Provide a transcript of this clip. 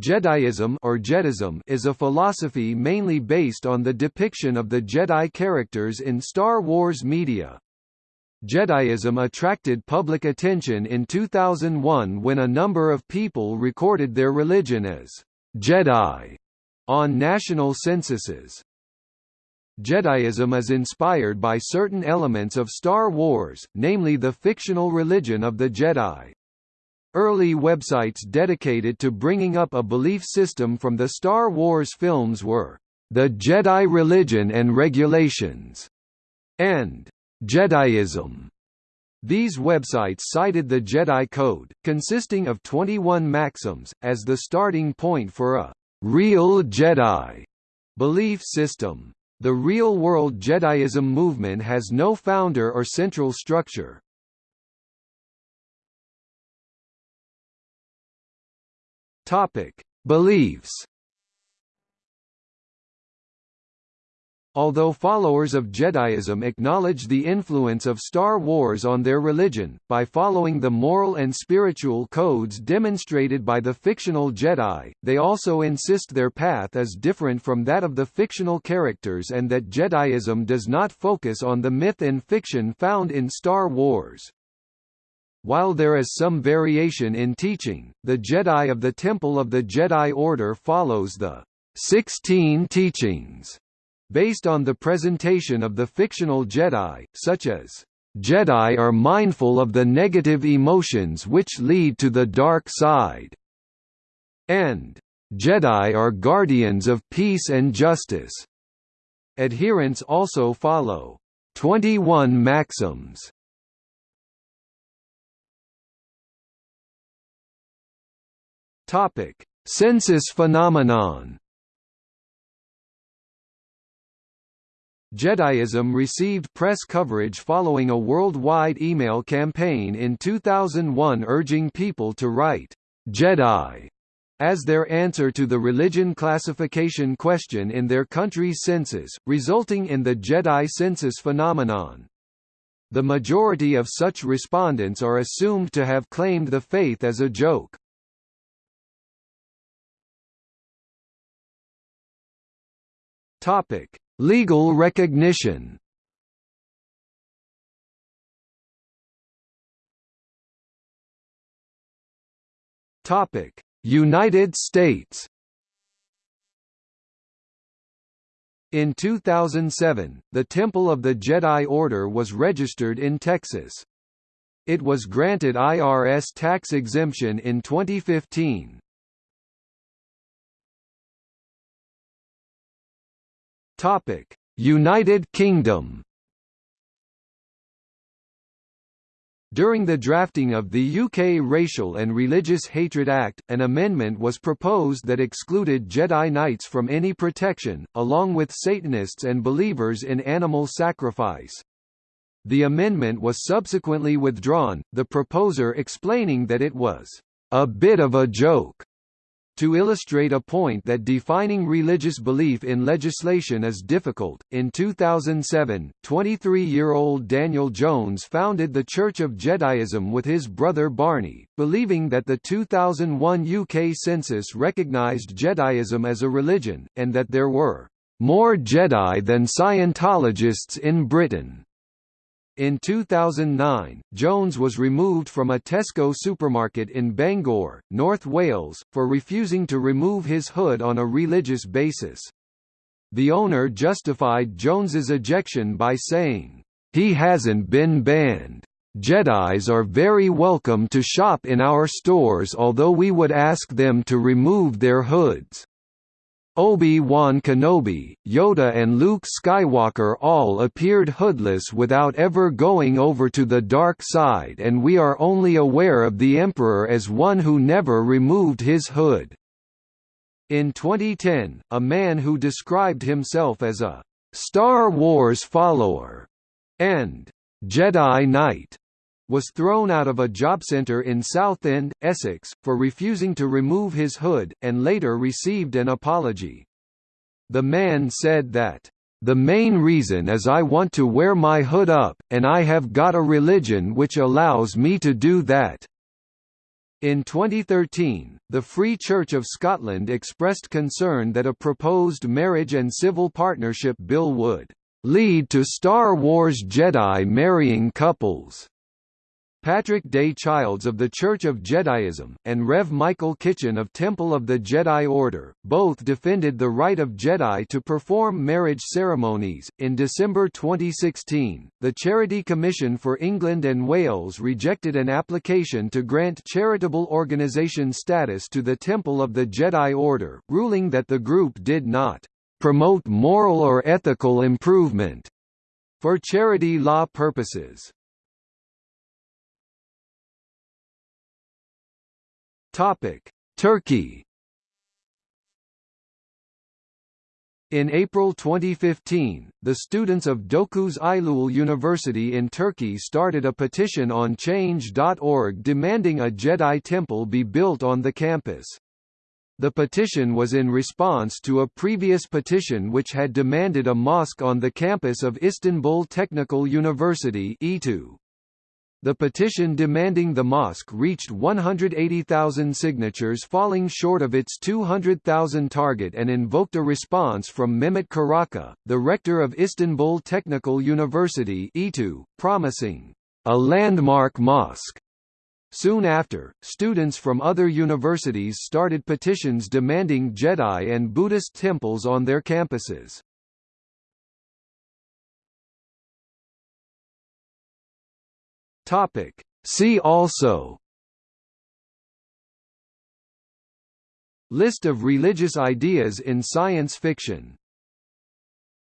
Jediism or Jedism is a philosophy mainly based on the depiction of the Jedi characters in Star Wars media. Jediism attracted public attention in 2001 when a number of people recorded their religion as Jedi on national censuses. Jediism is inspired by certain elements of Star Wars, namely the fictional religion of the Jedi. Early websites dedicated to bringing up a belief system from the Star Wars films were The Jedi Religion and Regulations and Jediism. These websites cited the Jedi Code, consisting of 21 maxims, as the starting point for a real Jedi belief system. The real-world Jediism movement has no founder or central structure, Topic: Beliefs. Although followers of Jediism acknowledge the influence of Star Wars on their religion, by following the moral and spiritual codes demonstrated by the fictional Jedi, they also insist their path is different from that of the fictional characters and that Jediism does not focus on the myth and fiction found in Star Wars. While there is some variation in teaching, the Jedi of the Temple of the Jedi Order follows the Sixteen Teachings, based on the presentation of the fictional Jedi, such as Jedi are mindful of the negative emotions which lead to the dark side, and Jedi are guardians of peace and justice. Adherents also follow 21 maxims Topic: Census phenomenon. Jediism received press coverage following a worldwide email campaign in 2001 urging people to write Jedi as their answer to the religion classification question in their country's census, resulting in the Jedi census phenomenon. The majority of such respondents are assumed to have claimed the faith as a joke. Topic: Legal recognition. Topic: United States. In 2007, the Temple of the Jedi Order was registered in Texas. It was granted IRS tax exemption in 2015. Topic: United Kingdom. During the drafting of the UK Racial and Religious Hatred Act, an amendment was proposed that excluded Jedi Knights from any protection, along with Satanists and believers in animal sacrifice. The amendment was subsequently withdrawn, the proposer explaining that it was a bit of a joke to illustrate a point that defining religious belief in legislation is difficult, in 2007, 23-year-old Daniel Jones founded the Church of Jediism with his brother Barney, believing that the 2001 UK census recognised Jediism as a religion, and that there were more Jedi than Scientologists in Britain. In 2009, Jones was removed from a Tesco supermarket in Bangor, North Wales, for refusing to remove his hood on a religious basis. The owner justified Jones's ejection by saying, "He hasn't been banned. Jedis are very welcome to shop in our stores although we would ask them to remove their hoods." Obi-Wan Kenobi, Yoda and Luke Skywalker all appeared hoodless without ever going over to the dark side and we are only aware of the Emperor as one who never removed his hood. In 2010, a man who described himself as a «Star Wars follower» and «Jedi Knight» was thrown out of a job centre in Southend, Essex, for refusing to remove his hood, and later received an apology. The man said that, "...the main reason is I want to wear my hood up, and I have got a religion which allows me to do that." In 2013, the Free Church of Scotland expressed concern that a proposed marriage and civil partnership bill would lead to Star Wars Jedi marrying couples. Patrick Day Childs of the Church of Jediism, and Rev. Michael Kitchen of Temple of the Jedi Order, both defended the right of Jedi to perform marriage ceremonies. In December 2016, the Charity Commission for England and Wales rejected an application to grant charitable organisation status to the Temple of the Jedi Order, ruling that the group did not promote moral or ethical improvement for charity law purposes. Topic: Turkey. In April 2015, the students of Dokuz Eylül University in Turkey started a petition on Change.org demanding a Jedi temple be built on the campus. The petition was in response to a previous petition which had demanded a mosque on the campus of Istanbul Technical University. The petition demanding the mosque reached 180,000 signatures falling short of its 200,000 target and invoked a response from Mehmet Karaca, the rector of Istanbul Technical University (ITÜ), promising a landmark mosque. Soon after, students from other universities started petitions demanding Jedi and Buddhist temples on their campuses. Topic. See also List of religious ideas in science fiction